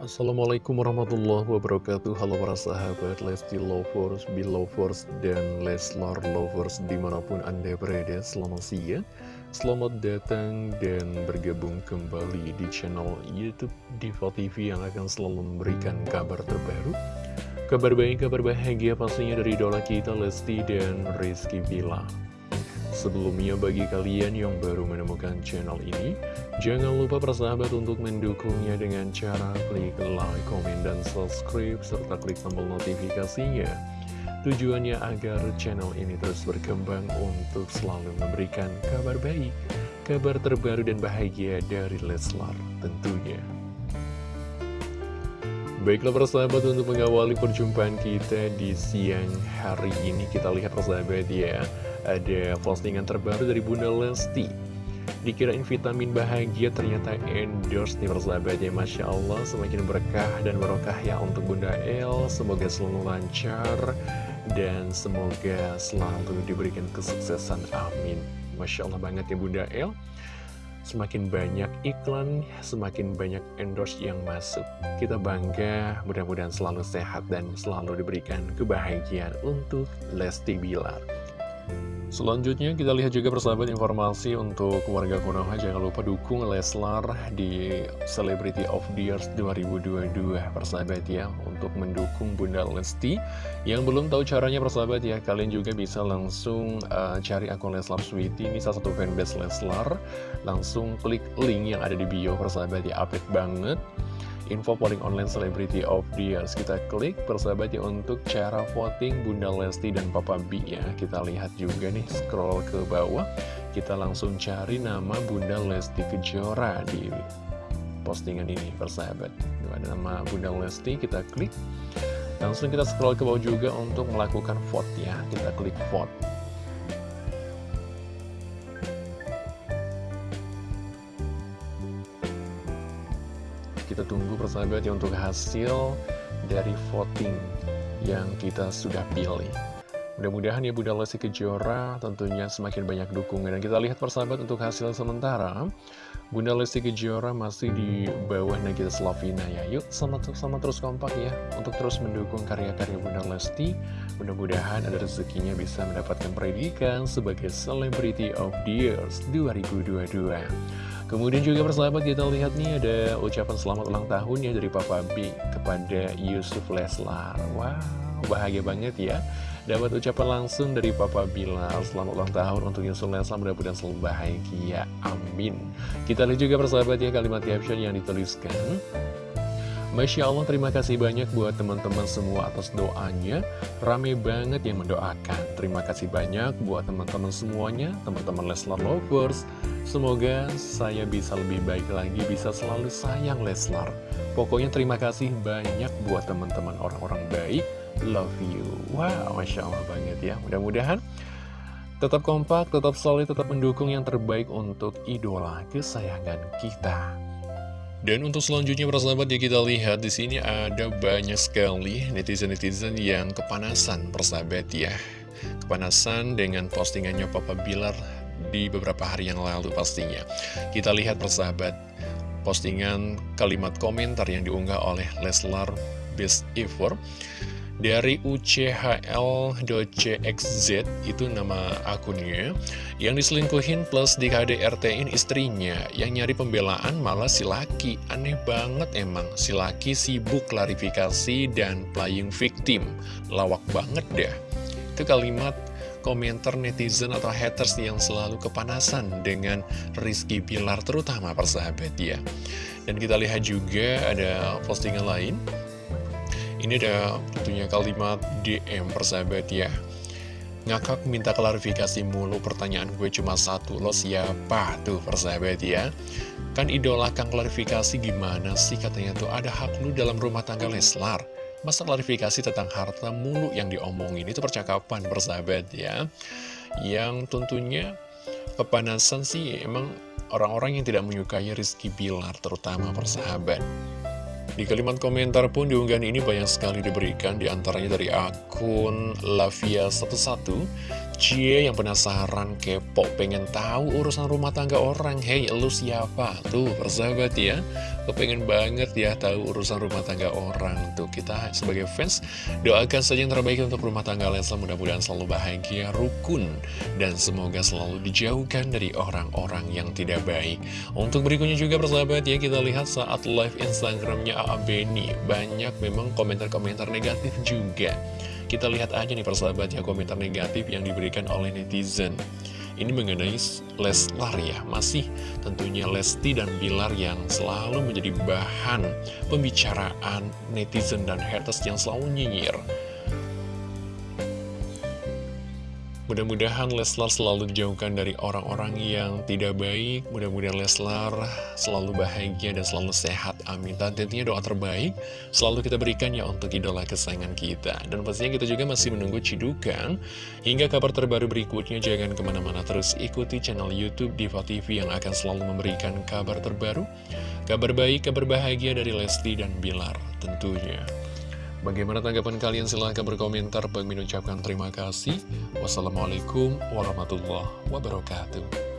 Assalamualaikum warahmatullahi wabarakatuh. Halo para sahabat Lesti Lovers, Belovers, dan Leslar Lovers di mana pun anda berada. Selamat siang Selamat datang dan bergabung kembali di channel Youtube Diva TV Yang akan selalu memberikan kabar terbaru. Kabar baik, kabar bahagia pastinya dari idola kita Lesti dan Rizky Bila Sebelumnya bagi kalian yang baru menemukan channel ini, jangan lupa persahabat untuk mendukungnya dengan cara klik like, komen, dan subscribe, serta klik tombol notifikasinya. Tujuannya agar channel ini terus berkembang untuk selalu memberikan kabar baik, kabar terbaru dan bahagia dari Leslar tentunya. Baiklah persahabat untuk mengawali perjumpaan kita di siang hari ini Kita lihat persahabat ya Ada postingan terbaru dari Bunda Lesti. Dikirain vitamin bahagia ternyata endorse nih persahabat ya Masya Allah semakin berkah dan berkah ya untuk Bunda El. Semoga selalu lancar dan semoga selalu diberikan kesuksesan amin. Masya Allah banget ya Bunda El Semakin banyak iklan, semakin banyak endorse yang masuk. Kita bangga, mudah-mudahan selalu sehat dan selalu diberikan kebahagiaan untuk Lesti Bilar. Selanjutnya kita lihat juga persahabat informasi untuk warga Konoha. Jangan lupa dukung Leslar di Celebrity of the Year 2022 persahabat ya. Untuk mendukung Bunda Lesti. Yang belum tahu caranya persahabat ya Kalian juga bisa langsung uh, cari akun Leslar Sweety Ini salah satu fanbase Leslar. Langsung klik link yang ada di bio persahabat ya. Update banget info polling online celebrity of the years kita klik persahabat ya untuk cara voting Bunda Lesti dan Papa B ya. Kita lihat juga nih scroll ke bawah. Kita langsung cari nama Bunda Lesti Kejora di postingan ini persahabat. Ada nama Bunda Lesti kita klik. Langsung kita scroll ke bawah juga untuk melakukan vote ya. Kita klik vote kita tunggu persahabat ya untuk hasil dari voting yang kita sudah pilih. Mudah-mudahan ya Bunda Lesti Kejora tentunya semakin banyak dukungan. Dan kita lihat persahabat untuk hasil sementara. Bunda Lesti Kejora masih di bawah Nagita Slavina ya. Yuk sama, sama terus kompak ya Untuk terus mendukung karya-karya Bunda Lesti. Mudah-mudahan ada rezekinya bisa mendapatkan predikan sebagai Celebrity of the Years 2022 Kemudian juga persahabat kita lihat nih ada ucapan selamat ulang tahun ya dari Papa B kepada Yusuf Leslar. Wow, bahagia banget ya. Dapat ucapan langsung dari Papa Bilal Selamat ulang tahun untuk Yusuf Leslar Mudah-mudahan selalu bahagia, amin Kita lihat juga persahabat ya kalimat caption yang dituliskan Masya Allah terima kasih banyak buat teman-teman semua atas doanya. Rame banget yang mendoakan. Terima kasih banyak buat teman-teman semuanya Teman-teman Leslar Lovers. Semoga saya bisa lebih baik lagi Bisa selalu sayang Leslar. Pokoknya terima kasih banyak buat teman-teman orang-orang baik. Love you. Wow Masya Allah banget ya. Mudah-mudahan Tetap kompak, tetap solid, tetap mendukung yang terbaik untuk idola kesayangan kita dan untuk selanjutnya persahabat ya kita lihat di sini ada banyak sekali netizen-netizen yang kepanasan persahabat ya. Kepanasan dengan postingannya Papa Bilar di beberapa hari yang lalu pastinya. Kita lihat persahabat postingan kalimat komentar yang diunggah oleh Leslar Best Ever dari UCHL.cxz itu nama akunnya yang diselingkuhin plus di KDRT-in istrinya. Yang nyari pembelaan malah si laki aneh banget emang si laki sibuk klarifikasi dan playing victim. Lawak banget deh. Itu kalimat komentar netizen atau haters yang selalu kepanasan dengan Rizky Bilar terutama persahabat ya. Dan kita lihat juga ada postingan lain ini ada tentunya kalimat DM persahabat ya. Ngakak minta klarifikasi mulu pertanyaan gue cuma satu Lo siapa tuh persahabat ya? Kan idola kang klarifikasi gimana sih? Katanya tuh Ada hak lu dalam rumah tangga Leslar. Masa klarifikasi tentang harta mulu yang diomongin? Itu percakapan persahabat ya. Yang tentunya kepanasan sih emang orang-orang yang tidak menyukai Rizky Bilar terutama persahabat di kalimat komentar pun diunggahan ini banyak sekali diberikan di antaranya dari akun Lavia11 Cie yang penasaran, kepo, pengen tahu urusan rumah tangga orang. Hei, lu siapa? Tuh, persahabat ya. Kepengen banget ya tahu urusan rumah tangga orang. Tuh, kita sebagai fans doakan saja yang terbaik untuk rumah tangga Leslar Mudah-mudahan selalu bahagia, rukun Dan semoga selalu dijauhkan dari orang-orang yang tidak baik. Untuk berikutnya juga persahabat ya Kita lihat saat live Instagramnya A.A. Beni Banyak memang komentar-komentar negatif juga kita lihat aja nih persahabat ya komentar negatif yang diberikan oleh netizen. Ini mengenai Leslar ya Masih tentunya Lesti dan Bilar yang selalu menjadi bahan pembicaraan netizen dan haters yang selalu nyinyir Mudah-mudahan Leslar selalu dijauhkan dari orang-orang yang tidak baik. Mudah-mudahan Leslar selalu bahagia dan selalu sehat. Amin. Dan tentunya doa terbaik selalu kita berikan ya untuk idola kesayangan kita. Dan pastinya kita juga masih menunggu cidukan. Hingga kabar terbaru berikutnya Jangan ke mana-mana terus ikuti channel Youtube Diva TV Yang akan selalu memberikan kabar terbaru. Kabar baik, kabar bahagia dari Lesti dan Bilar tentunya Bagaimana tanggapan kalian? Silahkan berkomentar. Bang ucapkan terima kasih. Wassalamualaikum warahmatullahi wabarakatuh.